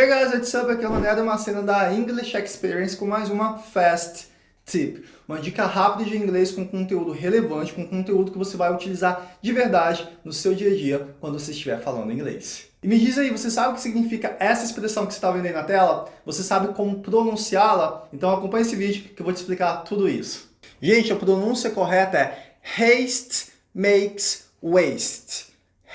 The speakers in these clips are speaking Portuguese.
Hey guys, what's up? Aqui é o Mané uma cena da English Experience com mais uma Fast Tip. Uma dica rápida de inglês com conteúdo relevante, com conteúdo que você vai utilizar de verdade no seu dia a dia quando você estiver falando inglês. E me diz aí, você sabe o que significa essa expressão que você está vendo aí na tela? Você sabe como pronunciá-la? Então acompanhe esse vídeo que eu vou te explicar tudo isso. Gente, a pronúncia correta é haste makes waste.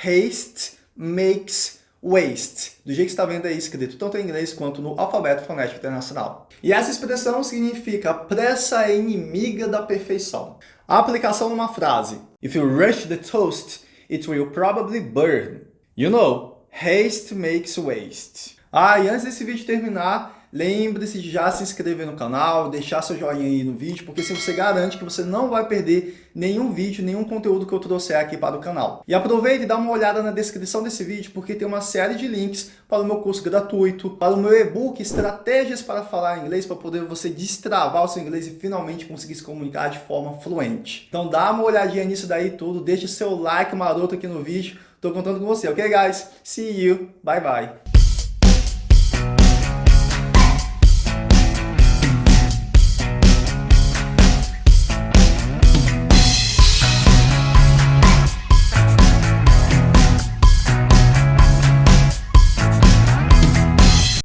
Haste makes waste, do jeito que está vendo aí escrito tanto em inglês quanto no alfabeto fonético internacional. E essa expressão significa pressa é inimiga da perfeição. A aplicação numa frase. If you rush the toast, it will probably burn. You know, haste makes waste. Ah, e antes desse vídeo terminar, Lembre-se de já se inscrever no canal, deixar seu joinha aí no vídeo, porque assim você garante que você não vai perder nenhum vídeo, nenhum conteúdo que eu trouxer aqui para o canal. E aproveite e dá uma olhada na descrição desse vídeo, porque tem uma série de links para o meu curso gratuito, para o meu e-book Estratégias para Falar Inglês, para poder você destravar o seu inglês e finalmente conseguir se comunicar de forma fluente. Então dá uma olhadinha nisso daí tudo, deixe seu like maroto aqui no vídeo, estou contando com você, ok guys? See you, bye bye!